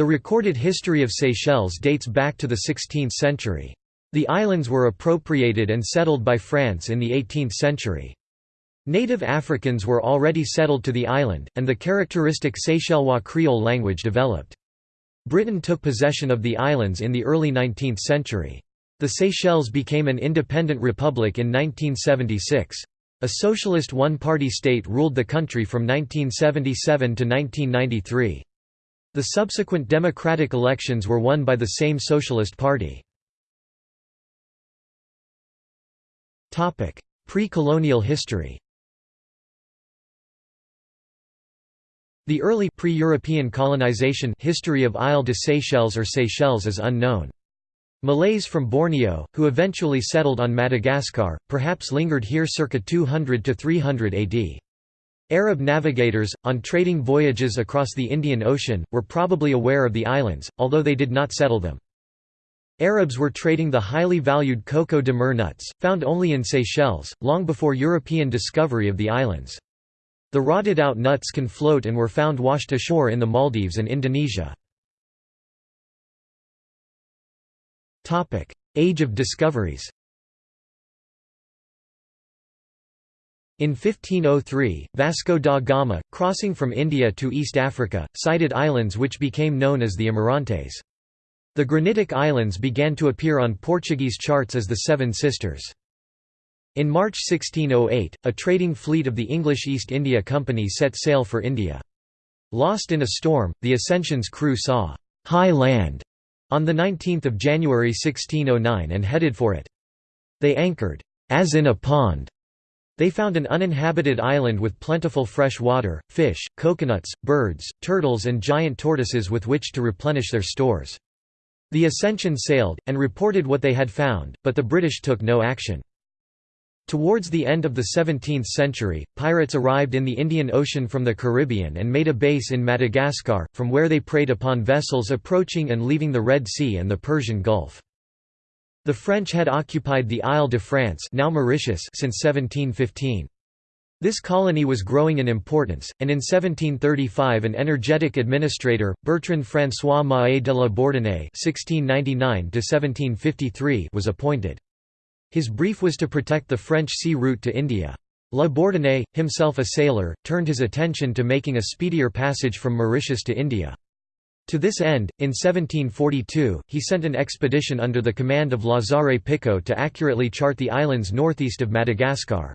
The recorded history of Seychelles dates back to the 16th century. The islands were appropriated and settled by France in the 18th century. Native Africans were already settled to the island, and the characteristic Seychellois Creole language developed. Britain took possession of the islands in the early 19th century. The Seychelles became an independent republic in 1976. A socialist one-party state ruled the country from 1977 to 1993. The subsequent democratic elections were won by the same Socialist Party. Pre-colonial history The early pre-European colonization history of Isle de Seychelles or Seychelles is unknown. Malays from Borneo, who eventually settled on Madagascar, perhaps lingered here circa 200 to 300 AD. Arab navigators, on trading voyages across the Indian Ocean, were probably aware of the islands, although they did not settle them. Arabs were trading the highly valued coco de mer nuts, found only in Seychelles, long before European discovery of the islands. The rotted out nuts can float and were found washed ashore in the Maldives and Indonesia. Age of discoveries In 1503, Vasco da Gama, crossing from India to East Africa, sighted islands which became known as the Amirantes. The granitic islands began to appear on Portuguese charts as the Seven Sisters. In March 1608, a trading fleet of the English East India Company set sail for India. Lost in a storm, the Ascension's crew saw «high land» on 19 January 1609 and headed for it. They anchored «as in a pond» They found an uninhabited island with plentiful fresh water, fish, coconuts, birds, turtles and giant tortoises with which to replenish their stores. The Ascension sailed, and reported what they had found, but the British took no action. Towards the end of the 17th century, pirates arrived in the Indian Ocean from the Caribbean and made a base in Madagascar, from where they preyed upon vessels approaching and leaving the Red Sea and the Persian Gulf. The French had occupied the Isle de France now Mauritius since 1715. This colony was growing in importance, and in 1735 an energetic administrator, Bertrand François Mahé de la Bourdonnais was appointed. His brief was to protect the French sea route to India. La Bourdonnais, himself a sailor, turned his attention to making a speedier passage from Mauritius to India. To this end, in 1742, he sent an expedition under the command of Lazare Picault to accurately chart the islands northeast of Madagascar.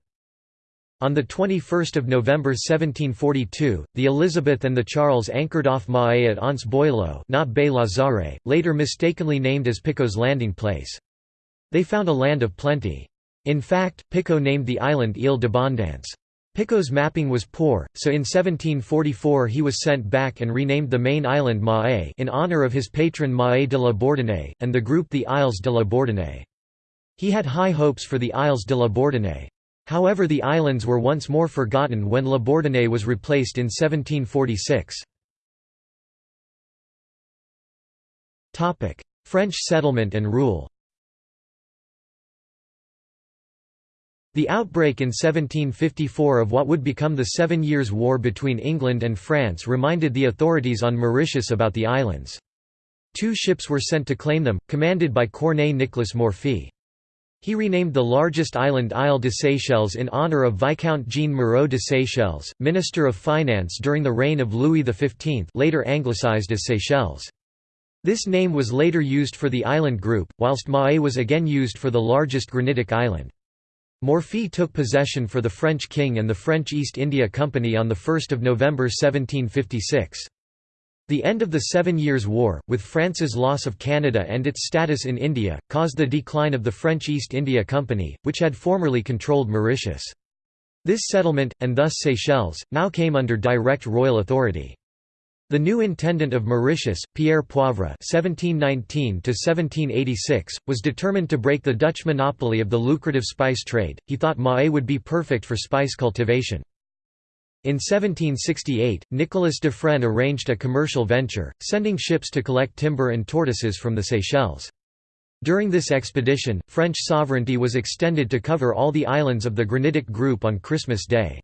On 21 November 1742, the Elizabeth and the Charles anchored off Mahé at Anse Boileau not Baie Lazare, later mistakenly named as Picault's landing place. They found a land of plenty. In fact, Picault named the island Ile d'Abondance. Picault's mapping was poor, so in 1744 he was sent back and renamed the main island Mahé in honor of his patron Mahé de la Bourdonnais, and the group the Isles de la Bourdonnais. He had high hopes for the Isles de la Bourdonnais. However the islands were once more forgotten when La Bourdonnais was replaced in 1746. French settlement and rule The outbreak in 1754 of what would become the Seven Years' War between England and France reminded the authorities on Mauritius about the islands. Two ships were sent to claim them, commanded by Cornet Nicolas Morphey. He renamed the largest island Isle de Seychelles in honour of Viscount Jean Moreau de Seychelles, Minister of Finance during the reign of Louis XV later anglicised as Seychelles. This name was later used for the island group, whilst Mahé was again used for the largest granitic island. Morphey took possession for the French king and the French East India Company on 1 November 1756. The end of the Seven Years' War, with France's loss of Canada and its status in India, caused the decline of the French East India Company, which had formerly controlled Mauritius. This settlement, and thus Seychelles, now came under direct royal authority. The new intendant of Mauritius, Pierre Poivre (1719–1786), was determined to break the Dutch monopoly of the lucrative spice trade. He thought Mahé would be perfect for spice cultivation. In 1768, Nicolas de Fresne arranged a commercial venture, sending ships to collect timber and tortoises from the Seychelles. During this expedition, French sovereignty was extended to cover all the islands of the Granitic Group on Christmas Day.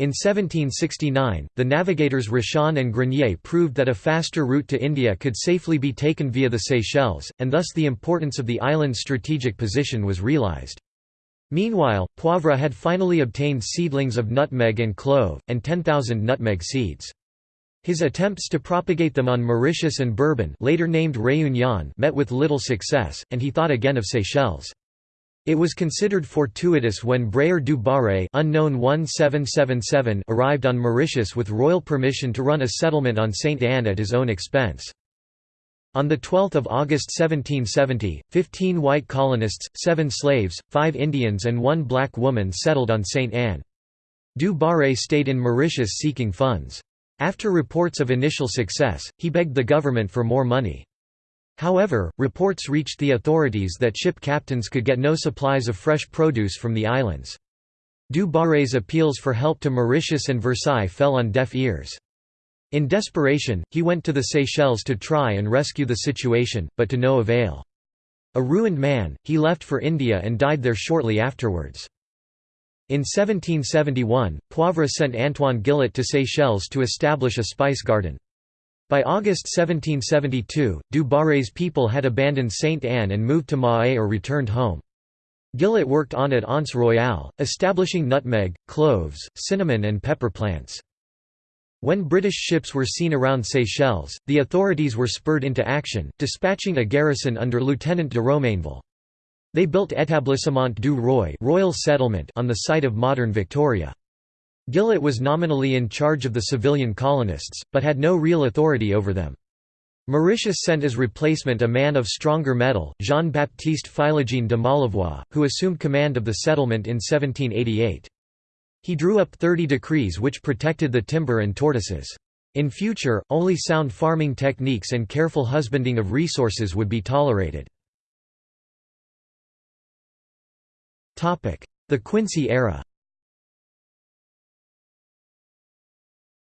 In 1769, the navigators Rochon and Grenier proved that a faster route to India could safely be taken via the Seychelles, and thus the importance of the island's strategic position was realized. Meanwhile, Poivre had finally obtained seedlings of nutmeg and clove, and 10,000 nutmeg seeds. His attempts to propagate them on Mauritius and Bourbon later named Réunion met with little success, and he thought again of Seychelles. It was considered fortuitous when Brayer du Barre unknown 1777 arrived on Mauritius with royal permission to run a settlement on St. Anne at his own expense. On 12 August 1770, 15 white colonists, 7 slaves, 5 Indians and 1 black woman settled on St. Anne. Du Barre stayed in Mauritius seeking funds. After reports of initial success, he begged the government for more money. However, reports reached the authorities that ship captains could get no supplies of fresh produce from the islands. Du Barré's appeals for help to Mauritius and Versailles fell on deaf ears. In desperation, he went to the Seychelles to try and rescue the situation, but to no avail. A ruined man, he left for India and died there shortly afterwards. In 1771, Poivre sent Antoine Gillet to Seychelles to establish a spice garden. By August 1772, Du Barré's people had abandoned Sainte Anne and moved to Mahé or returned home. Gillet worked on at Anse Royale, establishing nutmeg, cloves, cinnamon and pepper plants. When British ships were seen around Seychelles, the authorities were spurred into action, dispatching a garrison under Lieutenant de Romainville. They built Établissement du Roi Royal Settlement on the site of modern Victoria. Gillet was nominally in charge of the civilian colonists, but had no real authority over them. Mauritius sent as replacement a man of stronger mettle, Jean-Baptiste Philogene de Malavois, who assumed command of the settlement in 1788. He drew up 30 decrees which protected the timber and tortoises. In future, only sound farming techniques and careful husbanding of resources would be tolerated. The Quincy era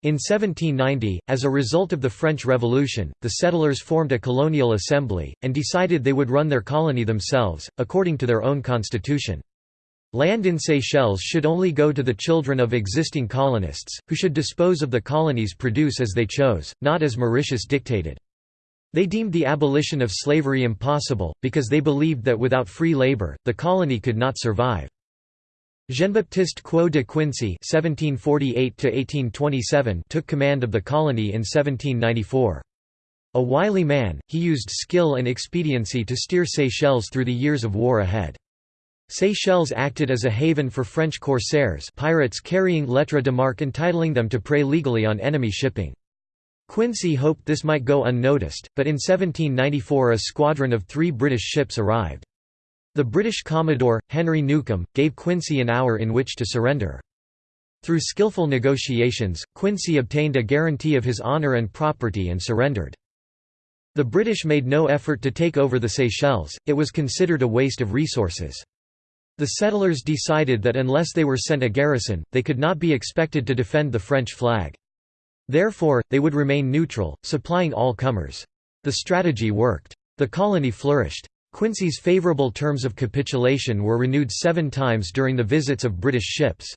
In 1790, as a result of the French Revolution, the settlers formed a colonial assembly, and decided they would run their colony themselves, according to their own constitution. Land in Seychelles should only go to the children of existing colonists, who should dispose of the colony's produce as they chose, not as Mauritius dictated. They deemed the abolition of slavery impossible, because they believed that without free labor, the colony could not survive. Jean-Baptiste Queux de Quincy (1748–1827) took command of the colony in 1794. A wily man, he used skill and expediency to steer Seychelles through the years of war ahead. Seychelles acted as a haven for French corsairs pirates carrying lettre de marque entitling them to prey legally on enemy shipping. Quincy hoped this might go unnoticed, but in 1794 a squadron of three British ships arrived. The British Commodore, Henry Newcome, gave Quincy an hour in which to surrender. Through skillful negotiations, Quincy obtained a guarantee of his honour and property and surrendered. The British made no effort to take over the Seychelles, it was considered a waste of resources. The settlers decided that unless they were sent a garrison, they could not be expected to defend the French flag. Therefore, they would remain neutral, supplying all comers. The strategy worked. The colony flourished. Quincy's favourable terms of capitulation were renewed seven times during the visits of British ships.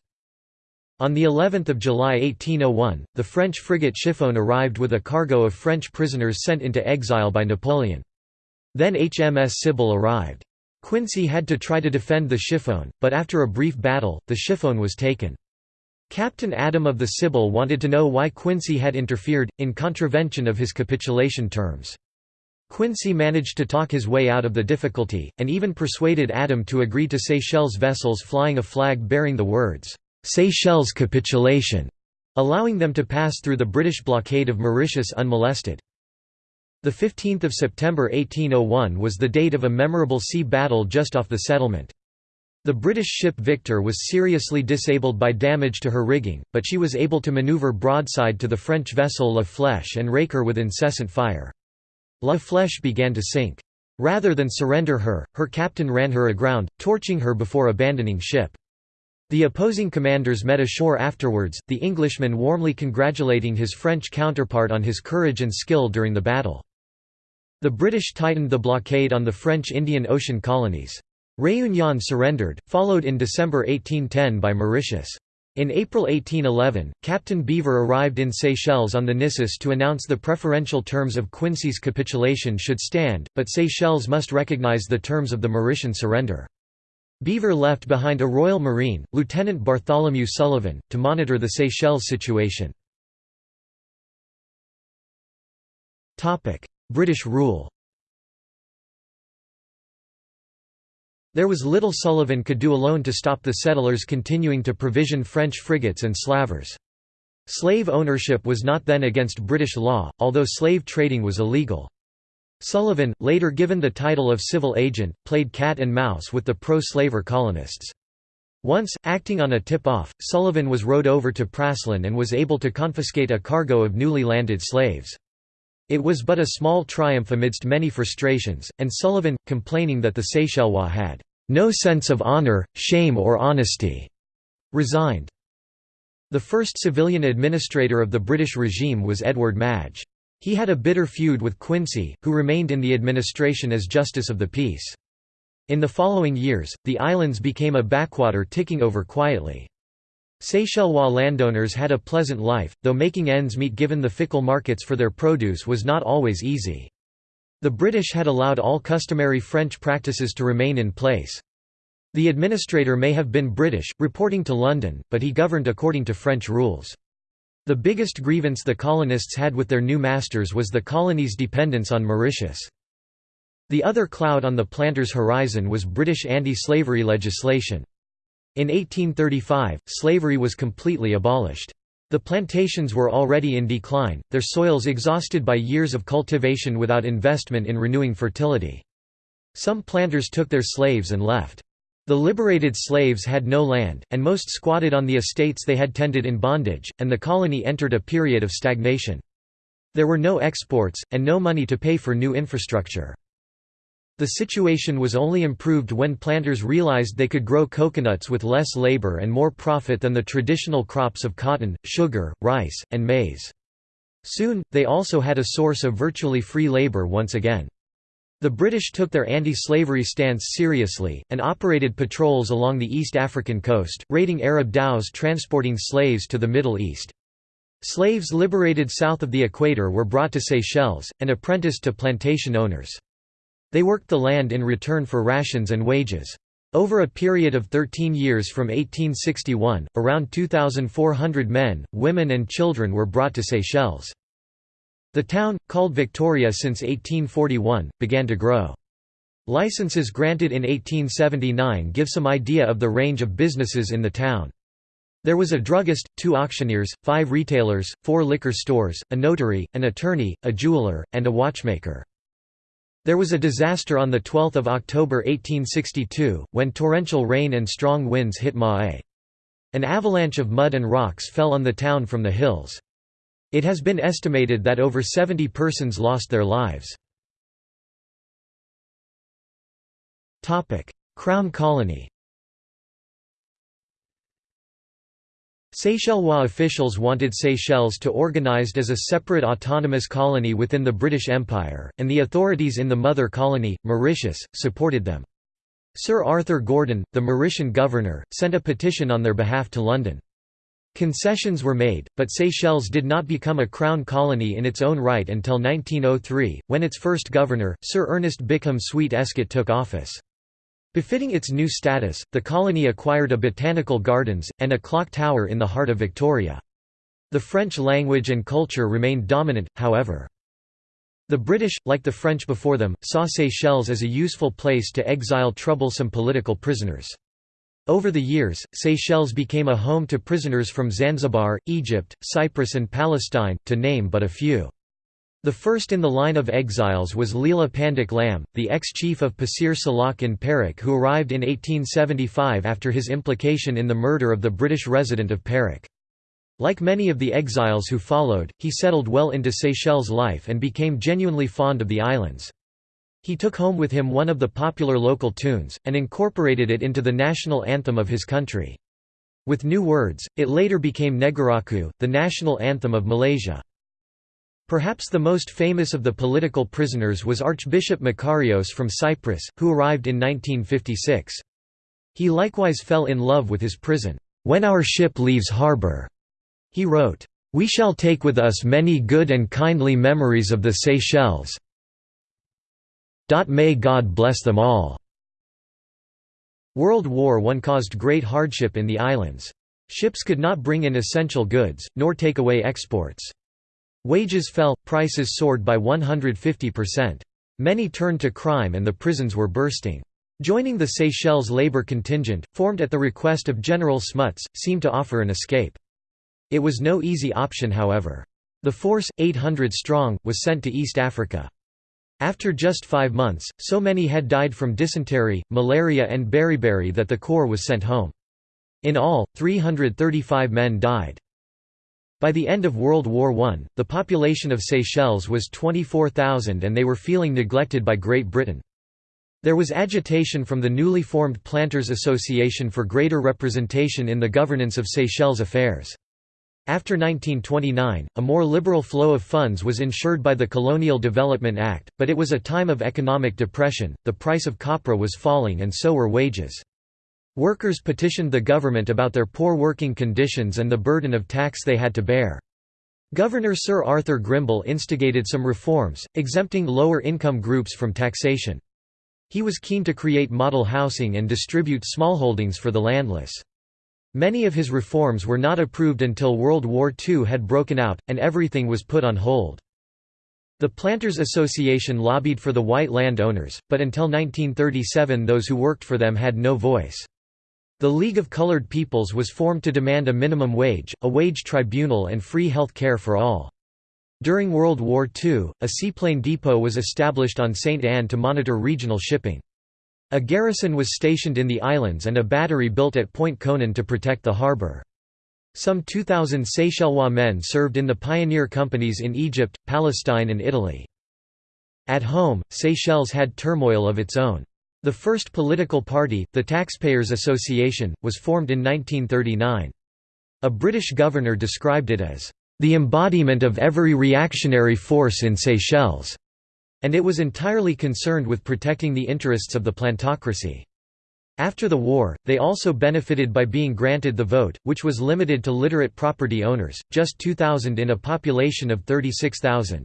On the 11th of July 1801, the French frigate Chiffonne arrived with a cargo of French prisoners sent into exile by Napoleon. Then HMS Sybil arrived. Quincy had to try to defend the Chiffonne, but after a brief battle, the Chiffonne was taken. Captain Adam of the Sybil wanted to know why Quincy had interfered, in contravention of his capitulation terms. Quincy managed to talk his way out of the difficulty, and even persuaded Adam to agree to Seychelles vessels flying a flag bearing the words, "'Seychelles capitulation", allowing them to pass through the British blockade of Mauritius unmolested. 15 September 1801 was the date of a memorable sea battle just off the settlement. The British ship Victor was seriously disabled by damage to her rigging, but she was able to maneuver broadside to the French vessel La Flèche and rake her with incessant fire. La Flèche began to sink. Rather than surrender her, her captain ran her aground, torching her before abandoning ship. The opposing commanders met ashore afterwards, the Englishman warmly congratulating his French counterpart on his courage and skill during the battle. The British tightened the blockade on the French Indian Ocean colonies. Réunion surrendered, followed in December 1810 by Mauritius. In April 1811, Captain Beaver arrived in Seychelles on the Nisus to announce the preferential terms of Quincy's capitulation should stand, but Seychelles must recognize the terms of the Mauritian surrender. Beaver left behind a Royal Marine, Lieutenant Bartholomew Sullivan, to monitor the Seychelles situation. British rule There was little Sullivan could do alone to stop the settlers continuing to provision French frigates and slavers. Slave ownership was not then against British law, although slave trading was illegal. Sullivan, later given the title of civil agent, played cat and mouse with the pro-slaver colonists. Once, acting on a tip-off, Sullivan was rowed over to Praslin and was able to confiscate a cargo of newly landed slaves. It was but a small triumph amidst many frustrations, and Sullivan, complaining that the Seychellois had no sense of honor, shame or honesty, resigned. The first civilian administrator of the British regime was Edward Madge. He had a bitter feud with Quincy, who remained in the administration as Justice of the Peace. In the following years, the islands became a backwater ticking over quietly. Seychellois landowners had a pleasant life, though making ends meet given the fickle markets for their produce was not always easy. The British had allowed all customary French practices to remain in place. The administrator may have been British, reporting to London, but he governed according to French rules. The biggest grievance the colonists had with their new masters was the colony's dependence on Mauritius. The other cloud on the planters' horizon was British anti-slavery legislation. In 1835, slavery was completely abolished. The plantations were already in decline, their soils exhausted by years of cultivation without investment in renewing fertility. Some planters took their slaves and left. The liberated slaves had no land, and most squatted on the estates they had tended in bondage, and the colony entered a period of stagnation. There were no exports, and no money to pay for new infrastructure. The situation was only improved when planters realized they could grow coconuts with less labor and more profit than the traditional crops of cotton, sugar, rice, and maize. Soon, they also had a source of virtually free labor once again. The British took their anti-slavery stance seriously, and operated patrols along the East African coast, raiding Arab dhows transporting slaves to the Middle East. Slaves liberated south of the equator were brought to Seychelles, and apprenticed to plantation owners. They worked the land in return for rations and wages. Over a period of 13 years from 1861, around 2,400 men, women and children were brought to Seychelles. The town, called Victoria since 1841, began to grow. Licenses granted in 1879 give some idea of the range of businesses in the town. There was a druggist, two auctioneers, five retailers, four liquor stores, a notary, an attorney, a jeweler, and a watchmaker. There was a disaster on 12 October 1862, when torrential rain and strong winds hit Mahé. An avalanche of mud and rocks fell on the town from the hills. It has been estimated that over 70 persons lost their lives. Crown colony Seychellois officials wanted Seychelles to organized as a separate autonomous colony within the British Empire, and the authorities in the mother colony, Mauritius, supported them. Sir Arthur Gordon, the Mauritian governor, sent a petition on their behalf to London. Concessions were made, but Seychelles did not become a crown colony in its own right until 1903, when its first governor, Sir Ernest Bickham Sweet Escott took office. Befitting its new status, the colony acquired a botanical gardens, and a clock tower in the heart of Victoria. The French language and culture remained dominant, however. The British, like the French before them, saw Seychelles as a useful place to exile troublesome political prisoners. Over the years, Seychelles became a home to prisoners from Zanzibar, Egypt, Cyprus and Palestine, to name but a few. The first in the line of exiles was Leela Pandak Lam, the ex-chief of Pasir Salak in Perak who arrived in 1875 after his implication in the murder of the British resident of Perak. Like many of the exiles who followed, he settled well into Seychelles life and became genuinely fond of the islands. He took home with him one of the popular local tunes, and incorporated it into the national anthem of his country. With new words, it later became Negaraku, the national anthem of Malaysia. Perhaps the most famous of the political prisoners was Archbishop Makarios from Cyprus, who arrived in 1956. He likewise fell in love with his prison. "'When our ship leaves harbour, he wrote, "'we shall take with us many good and kindly memories of the Seychelles. May God bless them all." World War I caused great hardship in the islands. Ships could not bring in essential goods, nor take away exports. Wages fell, prices soared by 150%. Many turned to crime and the prisons were bursting. Joining the Seychelles labor contingent, formed at the request of General Smuts, seemed to offer an escape. It was no easy option however. The force, 800 strong, was sent to East Africa. After just five months, so many had died from dysentery, malaria and beriberi that the corps was sent home. In all, 335 men died. By the end of World War I, the population of Seychelles was 24,000 and they were feeling neglected by Great Britain. There was agitation from the newly formed Planters Association for greater representation in the governance of Seychelles affairs. After 1929, a more liberal flow of funds was ensured by the Colonial Development Act, but it was a time of economic depression, the price of copra was falling and so were wages. Workers petitioned the government about their poor working conditions and the burden of tax they had to bear. Governor Sir Arthur Grimble instigated some reforms, exempting lower-income groups from taxation. He was keen to create model housing and distribute smallholdings for the landless. Many of his reforms were not approved until World War II had broken out, and everything was put on hold. The Planters Association lobbied for the white landowners, but until 1937 those who worked for them had no voice. The League of Colored Peoples was formed to demand a minimum wage, a wage tribunal and free health care for all. During World War II, a seaplane depot was established on St. Anne to monitor regional shipping. A garrison was stationed in the islands and a battery built at Pointe Conan to protect the harbour. Some 2,000 Seychellois men served in the pioneer companies in Egypt, Palestine and Italy. At home, Seychelles had turmoil of its own. The first political party, the Taxpayers Association, was formed in 1939. A British governor described it as, "...the embodiment of every reactionary force in Seychelles", and it was entirely concerned with protecting the interests of the plantocracy. After the war, they also benefited by being granted the vote, which was limited to literate property owners, just 2,000 in a population of 36,000.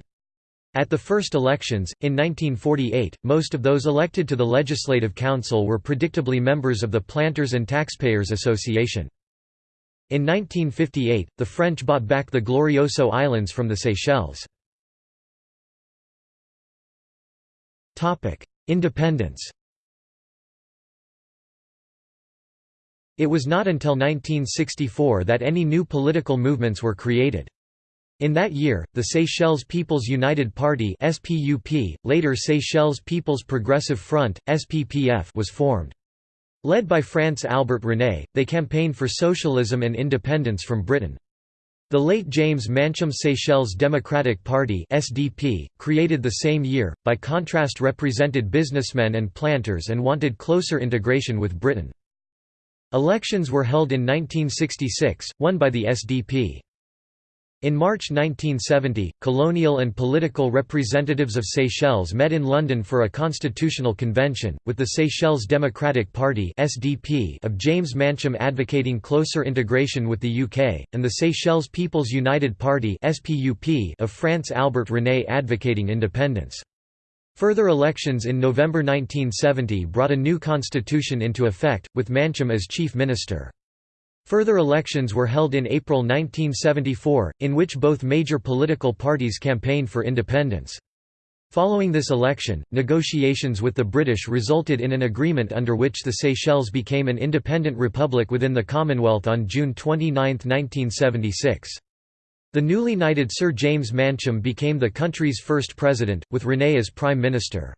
At the first elections, in 1948, most of those elected to the Legislative Council were predictably members of the Planters and Taxpayers Association. In 1958, the French bought back the Glorioso Islands from the Seychelles. Independence It was not until 1964 that any new political movements were created. In that year, the Seychelles People's United Party (SPUP), later Seychelles People's Progressive Front (SPPF), was formed. Led by France Albert René, they campaigned for socialism and independence from Britain. The late James Mancham Seychelles Democratic Party (SDP), created the same year, by contrast represented businessmen and planters and wanted closer integration with Britain. Elections were held in 1966, won by the SDP. In March 1970, colonial and political representatives of Seychelles met in London for a constitutional convention, with the Seychelles Democratic Party of James Mancham advocating closer integration with the UK, and the Seychelles People's United Party of France Albert René advocating independence. Further elections in November 1970 brought a new constitution into effect, with Mancham as chief minister. Further elections were held in April 1974, in which both major political parties campaigned for independence. Following this election, negotiations with the British resulted in an agreement under which the Seychelles became an independent republic within the Commonwealth on June 29, 1976. The newly knighted Sir James Mancham became the country's first president, with René as prime minister.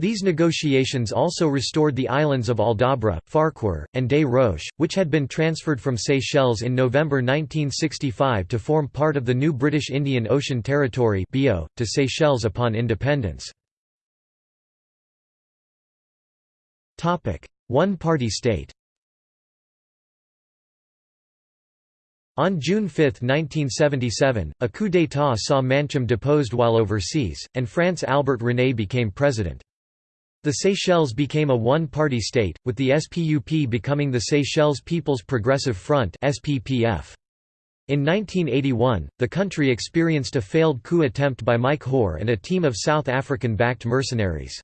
These negotiations also restored the islands of Aldabra, Farquhar, and Des Roches, which had been transferred from Seychelles in November 1965 to form part of the new British Indian Ocean Territory to Seychelles upon independence. One-party state On June 5, 1977, a coup d'état saw Mancham deposed while overseas, and France Albert René became president. The Seychelles became a one-party state, with the SPUP becoming the Seychelles People's Progressive Front SPPF. In 1981, the country experienced a failed coup attempt by Mike Hoare and a team of South African-backed mercenaries.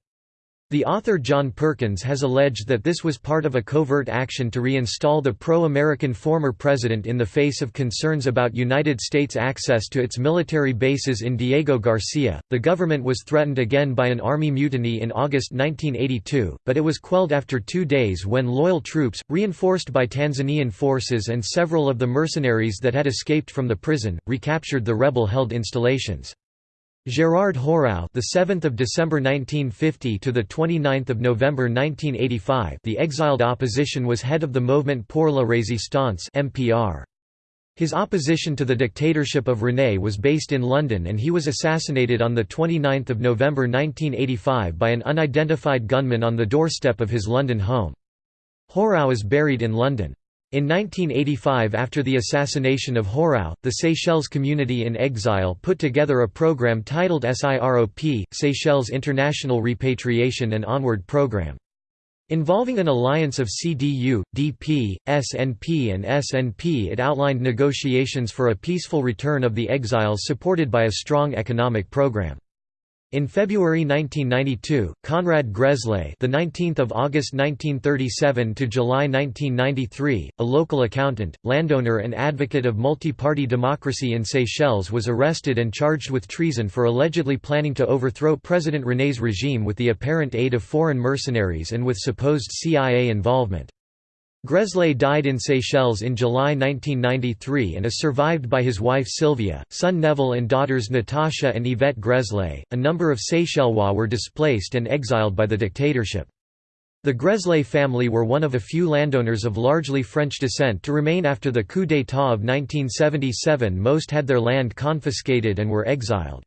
The author John Perkins has alleged that this was part of a covert action to reinstall the pro-American former president in the face of concerns about United States access to its military bases in Diego Garcia. The government was threatened again by an army mutiny in August 1982, but it was quelled after 2 days when loyal troops, reinforced by Tanzanian forces and several of the mercenaries that had escaped from the prison, recaptured the rebel-held installations. Gérard Hoarau, the 7th of December 1950 to the 29th of November 1985, the exiled opposition was head of the Mouvement pour la Résistance (MPR). His opposition to the dictatorship of René was based in London and he was assassinated on the 29th of November 1985 by an unidentified gunman on the doorstep of his London home. Hoarau is buried in London. In 1985 after the assassination of Hoarau, the Seychelles community in exile put together a program titled SIROP, Seychelles International Repatriation and Onward Program. Involving an alliance of CDU, DP, SNP and SNP it outlined negotiations for a peaceful return of the exiles supported by a strong economic program. In February 1992, Conrad Gresley, the 19th of August 1937 to July 1993, a local accountant, landowner and advocate of multi-party democracy in Seychelles was arrested and charged with treason for allegedly planning to overthrow President René's regime with the apparent aid of foreign mercenaries and with supposed CIA involvement. Gresley died in Seychelles in July 1993 and is survived by his wife Sylvia, son Neville, and daughters Natasha and Yvette Gresley. A number of Seychellois were displaced and exiled by the dictatorship. The Gresley family were one of a few landowners of largely French descent to remain after the coup d'état of 1977. Most had their land confiscated and were exiled.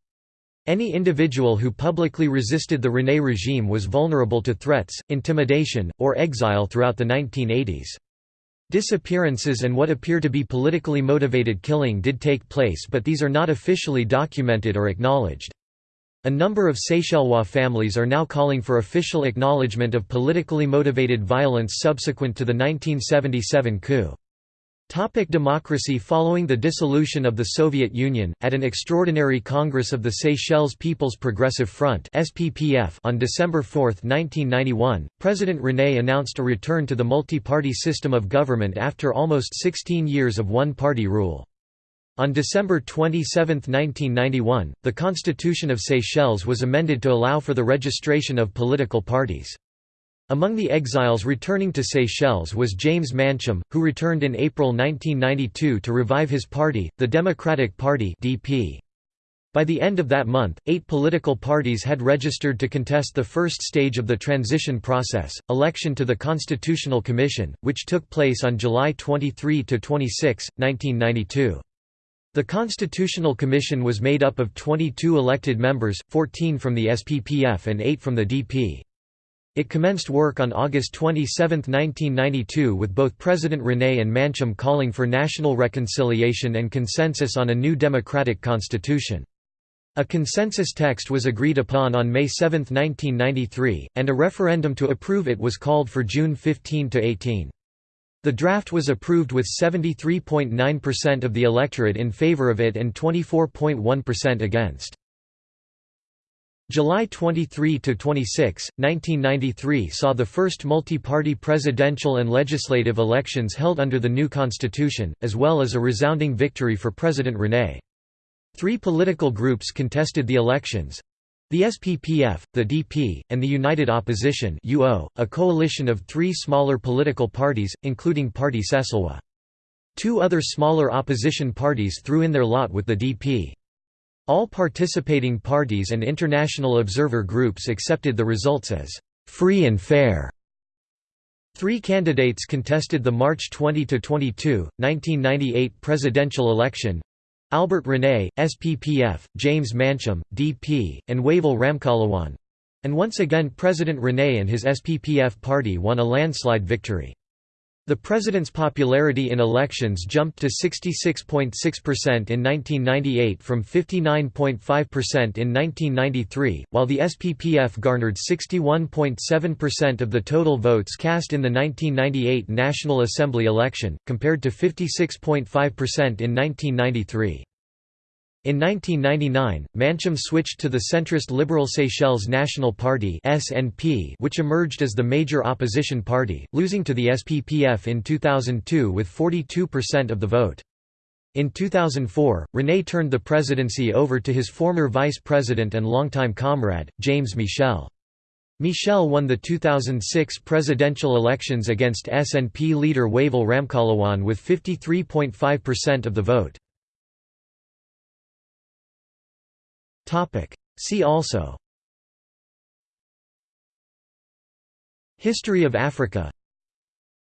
Any individual who publicly resisted the René regime was vulnerable to threats, intimidation, or exile throughout the 1980s. Disappearances and what appear to be politically motivated killing did take place but these are not officially documented or acknowledged. A number of Seychellois families are now calling for official acknowledgement of politically motivated violence subsequent to the 1977 coup. Topic democracy Following the dissolution of the Soviet Union, at an extraordinary Congress of the Seychelles People's Progressive Front on December 4, 1991, President René announced a return to the multi-party system of government after almost 16 years of one-party rule. On December 27, 1991, the Constitution of Seychelles was amended to allow for the registration of political parties. Among the exiles returning to Seychelles was James Mancham, who returned in April 1992 to revive his party, the Democratic Party (DP). By the end of that month, eight political parties had registered to contest the first stage of the transition process, election to the Constitutional Commission, which took place on July 23–26, 1992. The Constitutional Commission was made up of 22 elected members, 14 from the SPPF and 8 from the DP. It commenced work on August 27, 1992 with both President René and Mancham calling for national reconciliation and consensus on a new democratic constitution. A consensus text was agreed upon on May 7, 1993, and a referendum to approve it was called for June 15 to 18. The draft was approved with 73.9% of the electorate in favor of it and 24.1% against. July 23 to 26, 1993 saw the first multi-party presidential and legislative elections held under the new constitution, as well as a resounding victory for President René. Three political groups contested the elections. The SPPF, the DP, and the United Opposition UO, a coalition of three smaller political parties, including Party Ceychellois. Two other smaller opposition parties threw in their lot with the DP. All participating parties and international observer groups accepted the results as free and fair. Three candidates contested the March 20–22, 1998 presidential election Albert René, SPPF, James Mancham, DP, and Wavel Ramkalawan and once again President René and his SPPF party won a landslide victory. The president's popularity in elections jumped to 66.6% in 1998 from 59.5% in 1993, while the SPPF garnered 61.7% of the total votes cast in the 1998 National Assembly election, compared to 56.5% in 1993. In 1999, Mancham switched to the centrist Liberal Seychelles National Party (SNP), which emerged as the major opposition party, losing to the SPPF in 2002 with 42% of the vote. In 2004, René turned the presidency over to his former vice president and longtime comrade, James Michel. Michel won the 2006 presidential elections against SNP leader Wavel Ramkalawan with 53.5% of the vote. See also. History of Africa.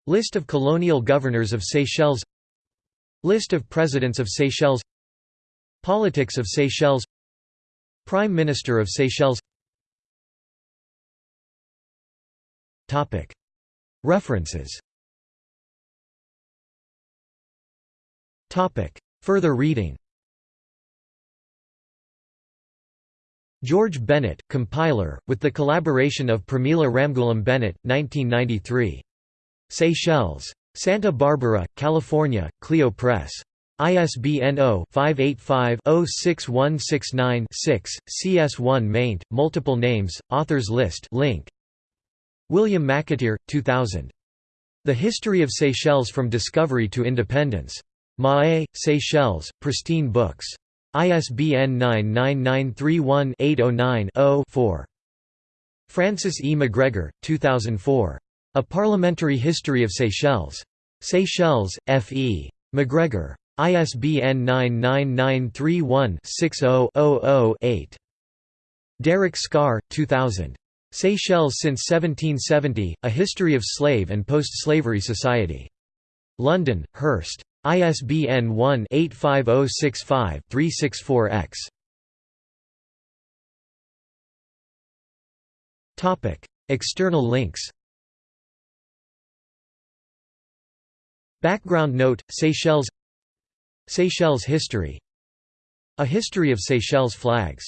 List of colonial governors of Seychelles. List of presidents of Seychelles. Politics of Seychelles. Prime Minister of Seychelles. References. Further reading George Bennett, compiler, with the collaboration of Pramila Ramgulam Bennett, 1993. Seychelles. Santa Barbara, California, Clio Press. ISBN 0-585-06169-6, CS1 maint, multiple names, authors list link. William McAteer, 2000. The History of Seychelles from Discovery to Independence. Mahé, Seychelles, Pristine Books. ISBN 99931-809-0-4. Francis E. McGregor, 2004. A Parliamentary History of Seychelles. Seychelles, F. E. McGregor. ISBN 99931-60-00-8. Deryck Scarr, 2000. Seychelles since 1770, A History of Slave and Post-Slavery Society. London, Hurst. ISBN 1-85065-364-X. External links. Background note, Seychelles. Seychelles history. A history of Seychelles flags